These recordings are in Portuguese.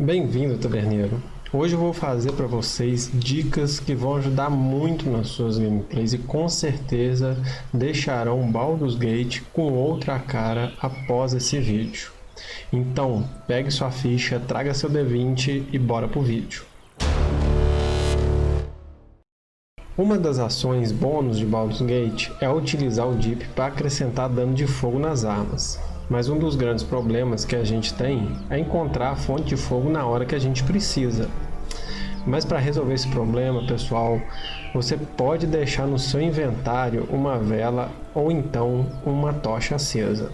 Bem-vindo, taverneiro! Hoje eu vou fazer para vocês dicas que vão ajudar muito nas suas gameplays e com certeza deixarão Baldur's Gate com outra cara após esse vídeo. Então, pegue sua ficha, traga seu D20 e bora pro vídeo. Uma das ações bônus de Baldur's Gate é utilizar o Deep para acrescentar dano de fogo nas armas. Mas um dos grandes problemas que a gente tem é encontrar a fonte de fogo na hora que a gente precisa. Mas para resolver esse problema, pessoal, você pode deixar no seu inventário uma vela ou então uma tocha acesa.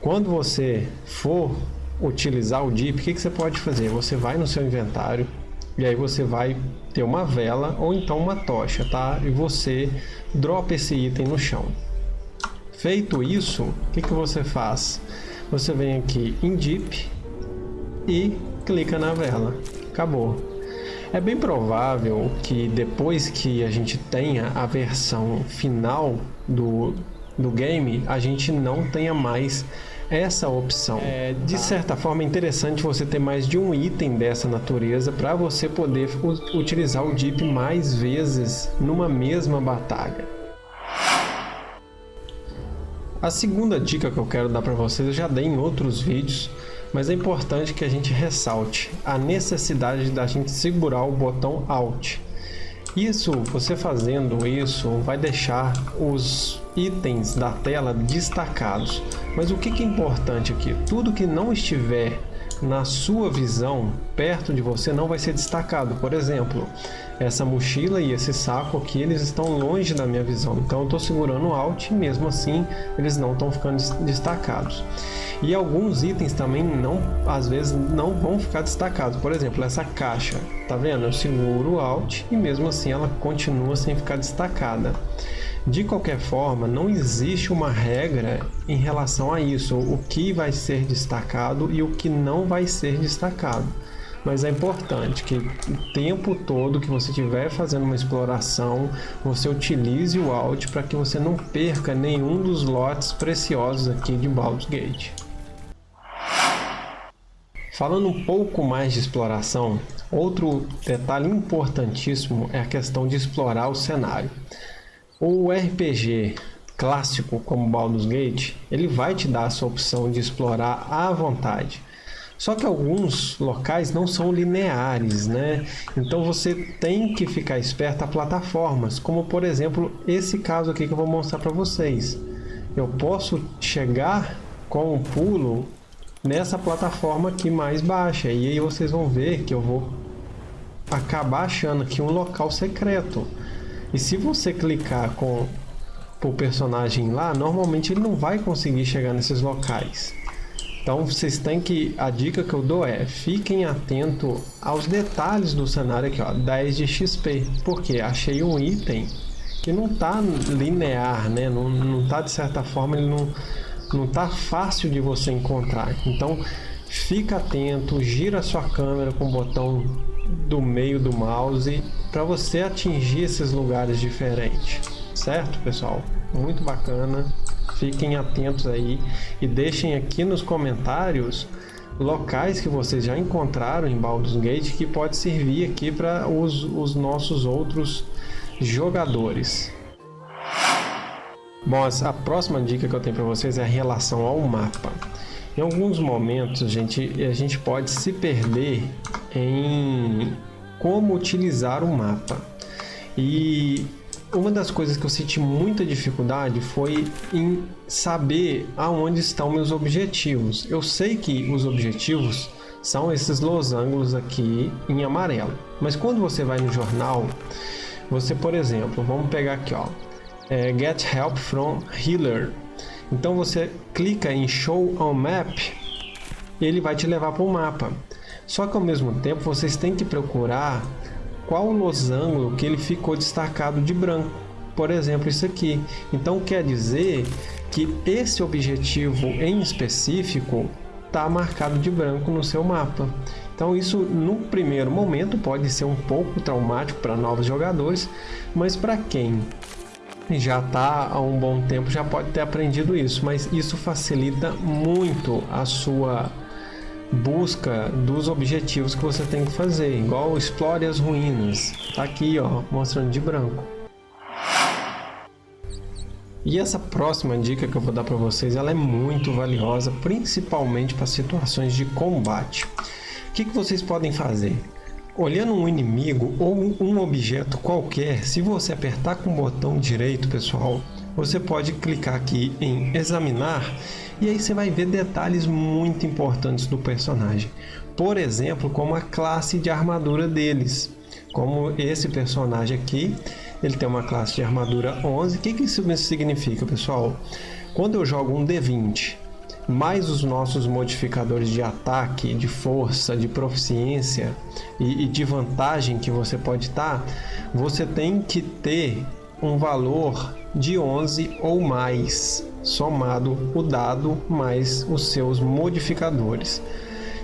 Quando você for utilizar o Deep, o que, que você pode fazer? Você vai no seu inventário e aí você vai ter uma vela ou então uma tocha, tá? E você dropa esse item no chão. Feito isso, o que, que você faz? Você vem aqui em Deep e clica na vela. Acabou. É bem provável que depois que a gente tenha a versão final do, do game, a gente não tenha mais essa opção. É, de certa forma é interessante você ter mais de um item dessa natureza para você poder utilizar o Deep mais vezes numa mesma batalha. A segunda dica que eu quero dar para vocês eu já dei em outros vídeos, mas é importante que a gente ressalte a necessidade da gente segurar o botão Alt. Isso, você fazendo isso, vai deixar os itens da tela destacados. Mas o que é importante aqui? Tudo que não estiver na sua visão, perto de você, não vai ser destacado. Por exemplo, essa mochila e esse saco aqui, eles estão longe da minha visão. Então eu estou segurando o Alt e mesmo assim eles não estão ficando destacados. E alguns itens também não, às vezes não vão ficar destacados. Por exemplo, essa caixa, tá vendo? Eu seguro Alt e mesmo assim ela continua sem ficar destacada. De qualquer forma, não existe uma regra em relação a isso, o que vai ser destacado e o que não vai ser destacado. Mas é importante que o tempo todo que você estiver fazendo uma exploração, você utilize o Alt para que você não perca nenhum dos lotes preciosos aqui de Baldur's Gate. Falando um pouco mais de exploração, outro detalhe importantíssimo é a questão de explorar o cenário. O RPG clássico como Baldur's Gate, ele vai te dar essa opção de explorar à vontade. Só que alguns locais não são lineares, né? Então você tem que ficar esperto a plataformas, como por exemplo esse caso aqui que eu vou mostrar para vocês. Eu posso chegar com um pulo nessa plataforma aqui mais baixa e aí vocês vão ver que eu vou acabar achando aqui um local secreto. E se você clicar com o personagem lá, normalmente ele não vai conseguir chegar nesses locais. Então vocês têm que, a dica que eu dou é, fiquem atentos aos detalhes do cenário aqui, ó, 10 de XP, porque achei um item que não está linear, né? não, não tá de certa forma, ele não, não tá fácil de você encontrar. Então fica atento, gira a sua câmera com o botão do meio do mouse para você atingir esses lugares diferentes, certo pessoal? Muito bacana, fiquem atentos aí e deixem aqui nos comentários locais que vocês já encontraram em Baldur's Gate que pode servir aqui para os, os nossos outros jogadores. Bom, a próxima dica que eu tenho para vocês é a relação ao mapa. Em alguns momentos gente, a gente pode se perder em como utilizar o mapa. E uma das coisas que eu senti muita dificuldade foi em saber aonde estão meus objetivos. Eu sei que os objetivos são esses losangos aqui em amarelo. Mas quando você vai no jornal, você, por exemplo, vamos pegar aqui, ó, é, Get Help from Healer. Então você clica em Show on Map, ele vai te levar para o mapa. Só que ao mesmo tempo vocês têm que procurar qual losango que ele ficou destacado de branco. Por exemplo, isso aqui. Então quer dizer que esse objetivo em específico está marcado de branco no seu mapa. Então isso no primeiro momento pode ser um pouco traumático para novos jogadores, mas para quem já está há um bom tempo já pode ter aprendido isso, mas isso facilita muito a sua busca dos objetivos que você tem que fazer, igual explore as ruínas. Tá aqui, ó, mostrando de branco. E essa próxima dica que eu vou dar para vocês, ela é muito valiosa, principalmente para situações de combate. O que, que vocês podem fazer? Olhando um inimigo ou um objeto qualquer, se você apertar com o botão direito, pessoal, você pode clicar aqui em examinar e aí você vai ver detalhes muito importantes do personagem. Por exemplo, como a classe de armadura deles. Como esse personagem aqui, ele tem uma classe de armadura 11. O que, que isso significa, pessoal? Quando eu jogo um D20 mais os nossos modificadores de ataque, de força, de proficiência e, e de vantagem que você pode estar, você tem que ter um valor de 11 ou mais, somado o dado mais os seus modificadores.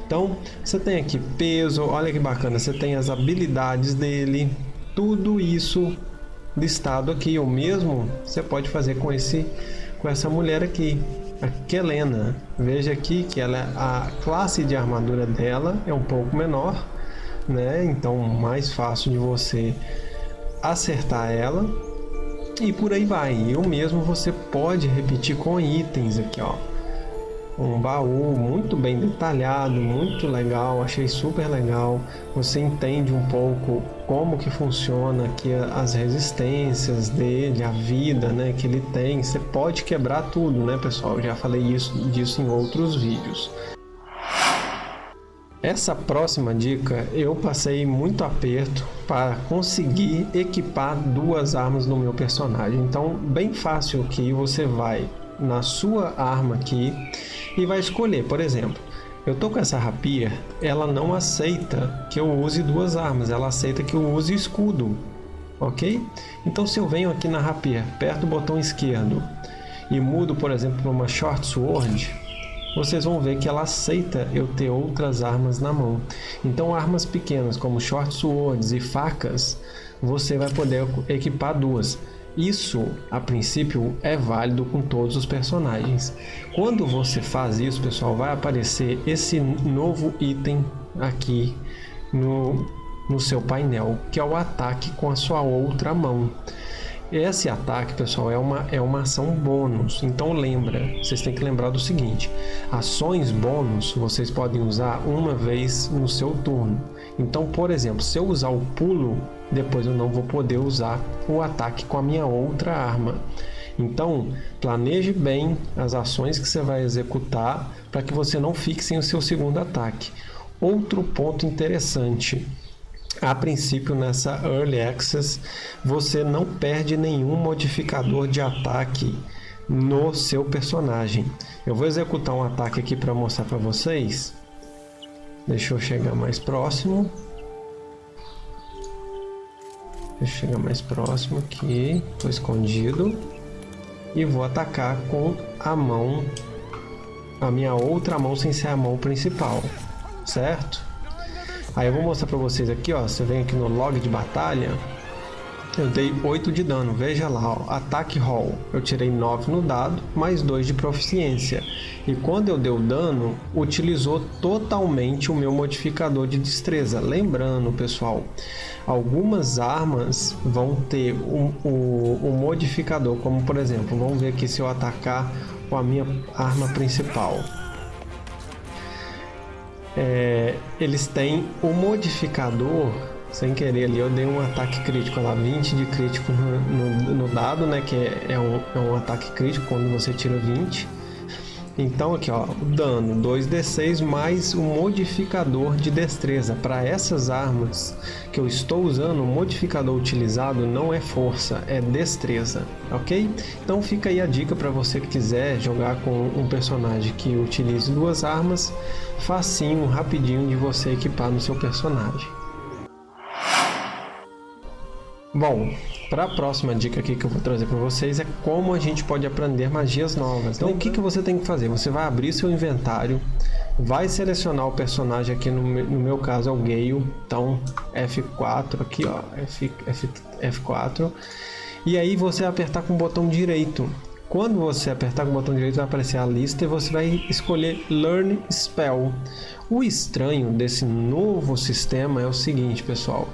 Então, você tem aqui peso, olha que bacana, você tem as habilidades dele, tudo isso listado aqui. O mesmo você pode fazer com esse com essa mulher aqui, a Kelena. Veja aqui que ela a classe de armadura dela é um pouco menor, né? Então mais fácil de você acertar ela. E por aí vai. E o mesmo você pode repetir com itens aqui, ó um baú muito bem detalhado, muito legal, achei super legal. Você entende um pouco como que funciona aqui as resistências dele, a vida, né, que ele tem. Você pode quebrar tudo, né, pessoal? Eu já falei isso disso em outros vídeos. Essa próxima dica eu passei muito aperto para conseguir equipar duas armas no meu personagem. Então, bem fácil que você vai na sua arma aqui e vai escolher, por exemplo, eu tô com essa rapia, ela não aceita que eu use duas armas, ela aceita que eu use escudo, ok? Então se eu venho aqui na rapia, aperto o botão esquerdo e mudo, por exemplo, para uma short sword, vocês vão ver que ela aceita eu ter outras armas na mão. Então armas pequenas como short swords e facas, você vai poder equipar duas. Isso, a princípio, é válido com todos os personagens. Quando você faz isso, pessoal, vai aparecer esse novo item aqui no, no seu painel, que é o ataque com a sua outra mão. Esse ataque, pessoal, é uma, é uma ação bônus. Então lembra, vocês têm que lembrar do seguinte: ações bônus vocês podem usar uma vez no seu turno. Então, por exemplo, se eu usar o pulo, depois eu não vou poder usar o ataque com a minha outra arma. Então, planeje bem as ações que você vai executar para que você não fique sem o seu segundo ataque. Outro ponto interessante, a princípio nessa Early Access, você não perde nenhum modificador de ataque no seu personagem. Eu vou executar um ataque aqui para mostrar para vocês. Deixa eu chegar mais próximo. Deixa eu chegar mais próximo aqui. Estou escondido. E vou atacar com a mão, a minha outra mão sem ser a mão principal, certo? Aí eu vou mostrar para vocês aqui, ó. Você vem aqui no log de batalha. Eu dei 8 de dano, veja lá, ó, ataque roll. Eu tirei 9 no dado, mais 2 de proficiência. E quando eu dei o dano, utilizou totalmente o meu modificador de destreza. Lembrando, pessoal, algumas armas vão ter o um, um, um modificador, como por exemplo, vamos ver aqui se eu atacar com a minha arma principal. É, eles têm o modificador sem querer ali eu dei um ataque crítico lá, 20 de crítico no, no, no dado, né, que é, é, um, é um ataque crítico quando você tira 20. Então aqui ó, dano 2d6 mais o modificador de destreza. Para essas armas que eu estou usando, o modificador utilizado não é força, é destreza, ok? Então fica aí a dica para você que quiser jogar com um personagem que utilize duas armas, facinho, rapidinho de você equipar no seu personagem. Bom, para a próxima dica aqui que eu vou trazer para vocês é como a gente pode aprender magias novas. Então, o que, que você tem que fazer? Você vai abrir seu inventário, vai selecionar o personagem aqui, no, no meu caso é o Gale, então F4 aqui, ó, F, F, F4, e aí você vai apertar com o botão direito. Quando você apertar com o botão direito vai aparecer a lista e você vai escolher Learn Spell. O estranho desse novo sistema é o seguinte, pessoal.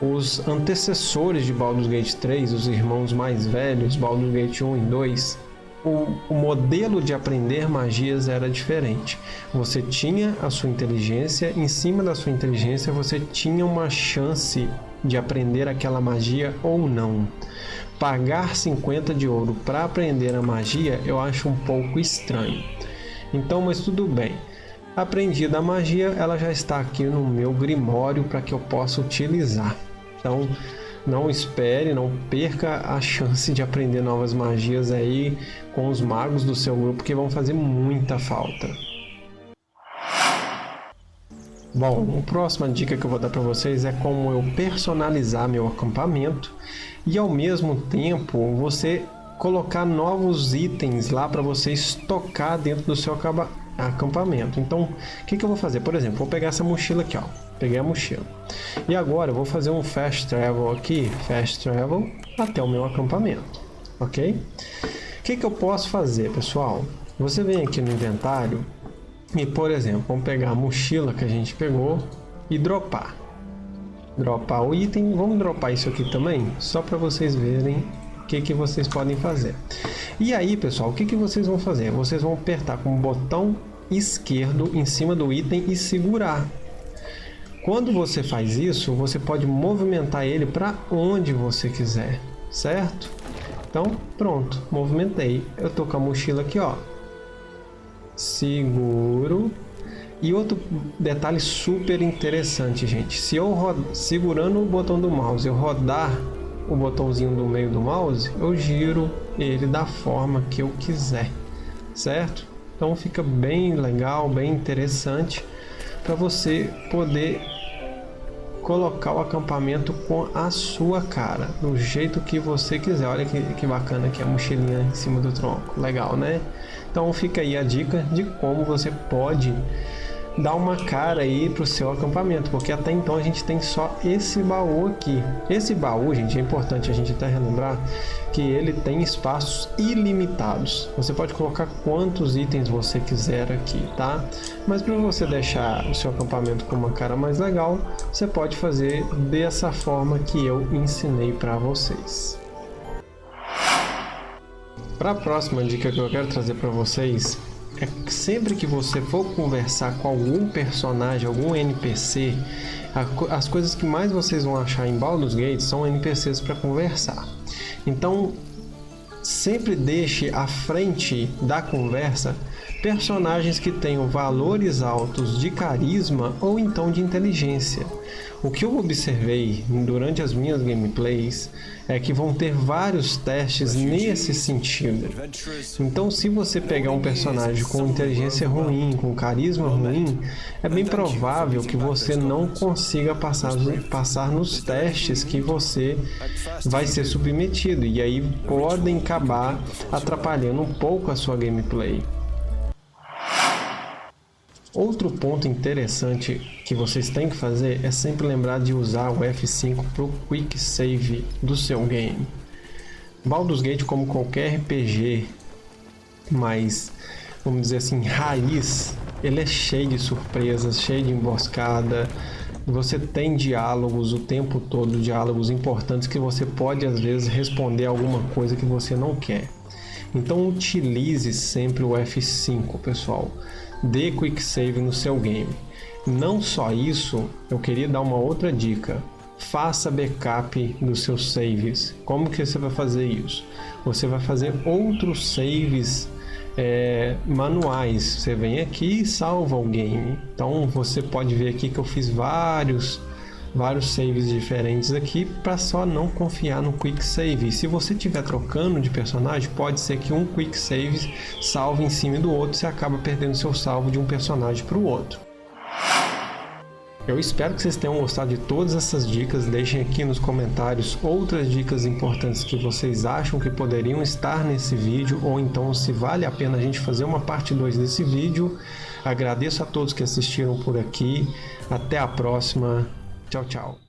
Os antecessores de Baldur's Gate 3, os irmãos mais velhos, Baldur's Gate 1 e 2, o, o, modelo de aprender magias era diferente. Você tinha a sua inteligência, em cima da sua inteligência você tinha uma chance de aprender aquela magia ou não. Pagar 50 de ouro para aprender a magia eu acho um pouco estranho. Então, mas tudo bem. Aprendida a magia, ela já está aqui no meu grimório para que eu possa utilizar. Então, não espere, não perca a chance de aprender novas magias aí com os magos do seu grupo que vão fazer muita falta. Bom, a próxima dica que eu vou dar para vocês é como eu personalizar meu acampamento e ao mesmo tempo você colocar novos itens lá para você estocar dentro do seu acampamento. Então, o que, que eu vou fazer? Por exemplo, vou pegar essa mochila aqui, ó. Peguei a mochila. E agora eu vou fazer um fast travel aqui, fast travel até o meu acampamento, ok? O que, que eu posso fazer, pessoal? Você vem aqui no inventário e, por exemplo, vamos pegar a mochila que a gente pegou e dropar. Dropar o item, vamos dropar isso aqui também, só para vocês verem o que, que vocês podem fazer. E aí, pessoal, o que, que vocês vão fazer? Vocês vão apertar com o botão esquerdo em cima do item e segurar. Quando você faz isso, você pode movimentar ele para onde você quiser, certo? Então, pronto, movimentei. Eu tô com a mochila aqui, ó. Seguro. E outro detalhe super interessante, gente. Se eu segurando o botão do mouse, eu rodar o botãozinho do meio do mouse, eu giro ele da forma que eu quiser, certo? Então fica bem legal, bem interessante para você poder colocar o acampamento com a sua cara, do jeito que você quiser. Olha que, que bacana aqui a mochilinha em cima do tronco, legal, né? Então fica aí a dica de como você pode dar uma cara aí pro seu acampamento, porque até então a gente tem só esse baú aqui. Esse baú, gente, é importante a gente até relembrar que ele tem espaços ilimitados. Você pode colocar quantos itens você quiser aqui, tá? Mas para você deixar o seu acampamento com uma cara mais legal, você pode fazer dessa forma que eu ensinei para vocês. Para a próxima dica que eu quero trazer para vocês é que sempre que você for conversar com algum personagem, algum NPC, as coisas que mais vocês vão achar em Baldur's Gate são NPCs para conversar. Então, sempre deixe à frente da conversa personagens que tenham valores altos de carisma ou então de inteligência. O que eu observei durante as minhas gameplays é que vão ter vários testes nesse sentido. Então, se você pegar um personagem com inteligência ruim, com carisma ruim, é bem provável que você não consiga passar, passar nos testes que você vai ser submetido, e aí podem acabar atrapalhando um pouco a sua gameplay. Outro ponto interessante que vocês têm que fazer é sempre lembrar de usar o F5 para o Quick Save do seu game. Baldur's Gate, como qualquer RPG mais, vamos dizer assim, raiz, ele é cheio de surpresas, cheio de emboscada, você tem diálogos o tempo todo, diálogos importantes que você pode às vezes responder alguma coisa que você não quer. Então utilize sempre o F5, pessoal dê quick save no seu game. Não só isso, eu queria dar uma outra dica. Faça backup dos seus saves. Como que você vai fazer isso? Você vai fazer outros saves é, manuais. Você vem aqui e salva o game. Então você pode ver aqui que eu fiz vários vários saves diferentes aqui para só não confiar no quick save. Se você estiver trocando de personagem, pode ser que um quick save salve em cima do outro você acaba perdendo seu salvo de um personagem para o outro. Eu espero que vocês tenham gostado de todas essas dicas. Deixem aqui nos comentários outras dicas importantes que vocês acham que poderiam estar nesse vídeo ou então se vale a pena a gente fazer uma parte 2 desse vídeo. Agradeço a todos que assistiram por aqui. Até a próxima. Tchau, tchau.